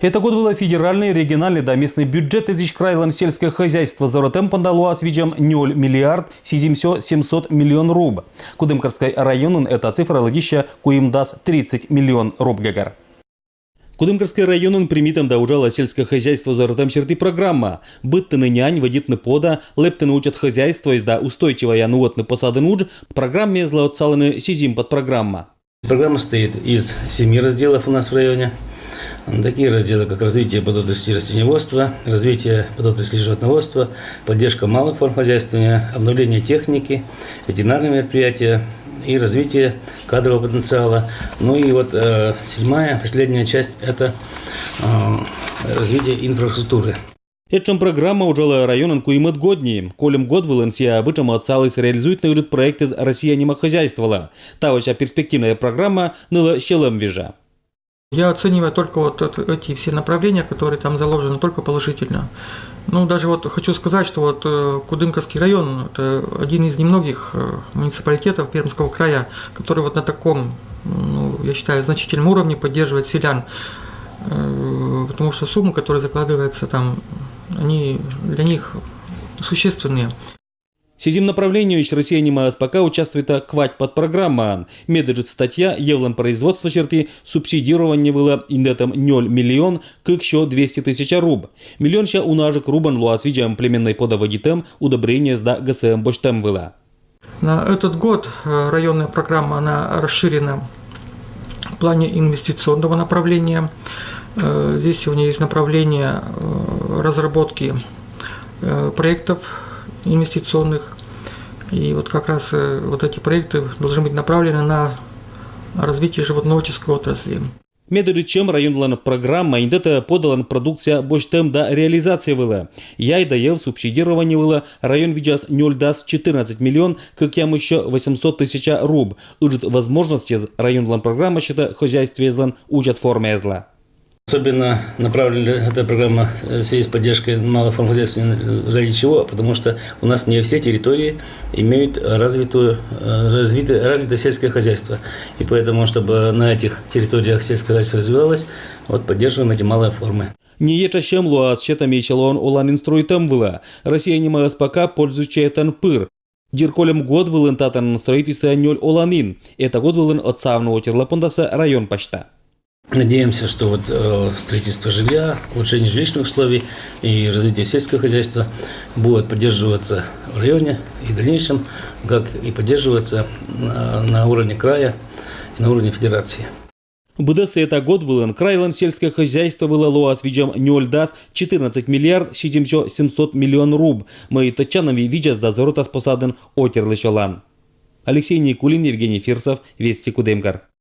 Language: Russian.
Это год было федеральный, региональный да местный бюджет из крайлан сельское хозяйство за ротем пандалуа с видом 0 миллиард 700 миллион руб. Кудымкарской районун эта цифра логища куим даст 30 миллион руб гагар. Кудымкарский районын примитом да ужала сельское хозяйство за ротем черты программа. Быттыны нянь, водитны пода, лептыны учат хозяйство из да устойчивая нуотны посады нудж, программе злоотсалыны сизим под программа. Программа состоит из семи разделов у нас в районе. Такие разделы, как развитие подотрасли растениеводства, развитие подотрасли животноводства, поддержка малых форм хозяйствования, обновление техники, ветеринарные мероприятия и развитие кадрового потенциала. Ну и вот э, седьмая, последняя часть – это э, развитие инфраструктуры. Этчем программа ужала районен куимет годни. Колем год валенсия обычно отцалась реализует на проект из Россия хозяйствовала. Тавача перспективная программа ныла щелем вижа. Я оцениваю только вот эти все направления, которые там заложены, только положительно. Ну, даже вот хочу сказать, что вот э, Кудынковский район – это один из немногих э, муниципалитетов Пермского края, который вот на таком, ну, я считаю, значительном уровне поддерживает селян. Э, потому что суммы, которые закладываются там, они для них существенные. Сидим направлению не пока участвует квать под программа. Медыджит статья Евлан производство черты субсидирование было индетом 0 миллион к еще 200 тысяч руб. Миллион ща унажек рубан луас видим племенной подоводитем удобрение сда ГСМ боштем было. На этот год э, районная программа она расширена в плане инвестиционного направления. Э, здесь сегодня есть направление э, разработки проектов инвестиционных и вот как раз э, вот эти проекты должны быть направлены на развитие животноводческой отрасли. Медыричем районлан программа индета подалан продукция боштем да реализация была. Я и даел субсидирование было район видяс ноль даст 14 миллион, как я еще 800 тысяч руб. Уджит возможности районлан программа счета хозяйстве злан учат форме зла. Особенно направлена эта программа в связи с поддержкой малых форм хозяйства ради чего? Потому что у нас не все территории имеют развитую, развитое, развитое сельское хозяйство. И поэтому, чтобы на этих территориях сельское хозяйство развивалось, вот поддерживаем эти малые формы. Не еча щемлу, а с четами челон улан инструйтам была. Россия не пока пользуючи этан пыр. Дирколем год вылын татан строительство ноль оланин. Это год вылын от савного терлапондаса район почта. Надеемся, что вот э, строительство жилья, улучшение жилищных условий и развитие сельского хозяйства будет поддерживаться в районе и в дальнейшем, как и поддерживаться на, на уровне края и на уровне федерации. БДС это год вылен крайлан сельское хозяйство было лоа с видом дас 14 миллиард 700 миллион руб. Мы тачанови видя с дозорота с посаден отерлы Алексей Никулин, Евгений Фирсов, Вести Кудемкар.